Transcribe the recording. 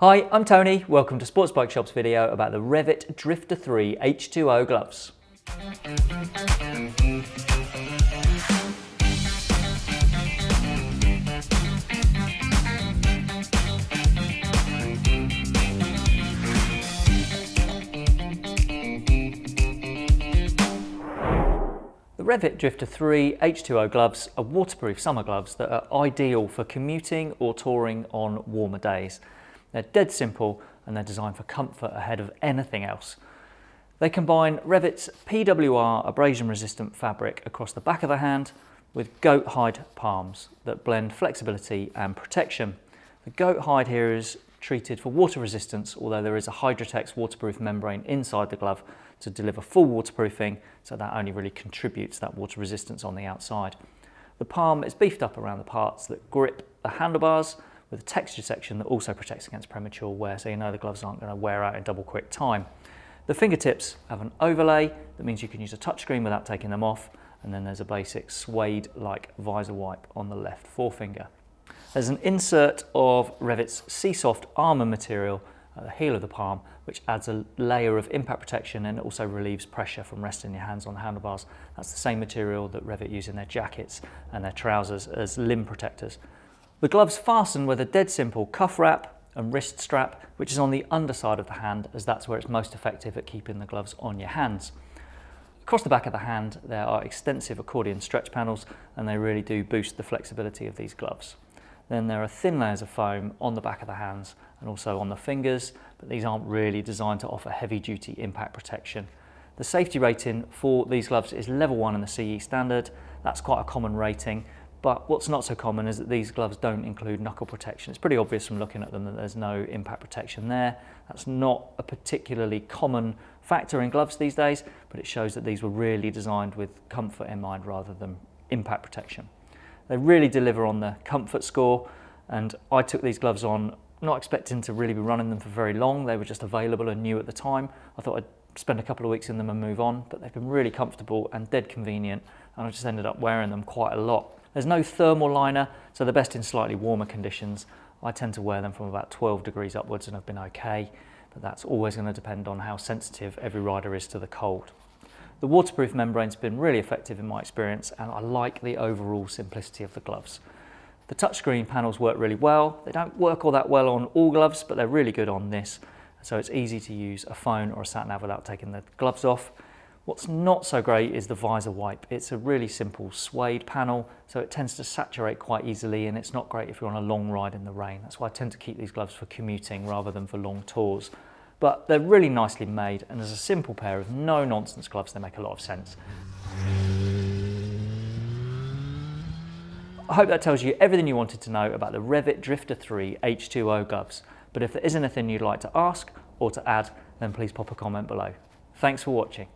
Hi, I'm Tony. Welcome to Sports Bike Shop's video about the Revit Drifter 3 H2O gloves. The Revit Drifter 3 H2O gloves are waterproof summer gloves that are ideal for commuting or touring on warmer days. They're dead simple and they're designed for comfort ahead of anything else. They combine Revit's PWR abrasion resistant fabric across the back of the hand with goat hide palms that blend flexibility and protection. The goat hide here is treated for water resistance, although there is a Hydrotex waterproof membrane inside the glove to deliver full waterproofing, so that only really contributes that water resistance on the outside. The palm is beefed up around the parts that grip the handlebars with a texture section that also protects against premature wear, so you know the gloves aren't going to wear out in double quick time. The fingertips have an overlay that means you can use a touchscreen without taking them off, and then there's a basic suede-like visor wipe on the left forefinger. There's an insert of Revit's SEESOFT armour material at the heel of the palm, which adds a layer of impact protection and also relieves pressure from resting your hands on the handlebars. That's the same material that Revit use in their jackets and their trousers as limb protectors. The gloves fasten with a dead simple cuff wrap and wrist strap, which is on the underside of the hand as that's where it's most effective at keeping the gloves on your hands. Across the back of the hand, there are extensive accordion stretch panels and they really do boost the flexibility of these gloves. Then there are thin layers of foam on the back of the hands and also on the fingers, but these aren't really designed to offer heavy duty impact protection. The safety rating for these gloves is level one in the CE standard. That's quite a common rating but what's not so common is that these gloves don't include knuckle protection. It's pretty obvious from looking at them that there's no impact protection there. That's not a particularly common factor in gloves these days, but it shows that these were really designed with comfort in mind rather than impact protection. They really deliver on the comfort score and I took these gloves on not expecting to really be running them for very long. They were just available and new at the time. I thought I'd spend a couple of weeks in them and move on, but they've been really comfortable and dead convenient and I just ended up wearing them quite a lot. There's no thermal liner, so they're best in slightly warmer conditions. I tend to wear them from about 12 degrees upwards and I've been okay, but that's always going to depend on how sensitive every rider is to the cold. The waterproof membrane's been really effective in my experience and I like the overall simplicity of the gloves. The touchscreen panels work really well. They don't work all that well on all gloves, but they're really good on this. So it's easy to use a phone or a sat nav without taking the gloves off. What's not so great is the visor wipe. It's a really simple suede panel, so it tends to saturate quite easily and it's not great if you're on a long ride in the rain. That's why I tend to keep these gloves for commuting rather than for long tours. But they're really nicely made and as a simple pair of no nonsense gloves, they make a lot of sense. I hope that tells you everything you wanted to know about the Revit Drifter 3 H2O gloves. But if there is anything you'd like to ask or to add, then please pop a comment below. Thanks for watching.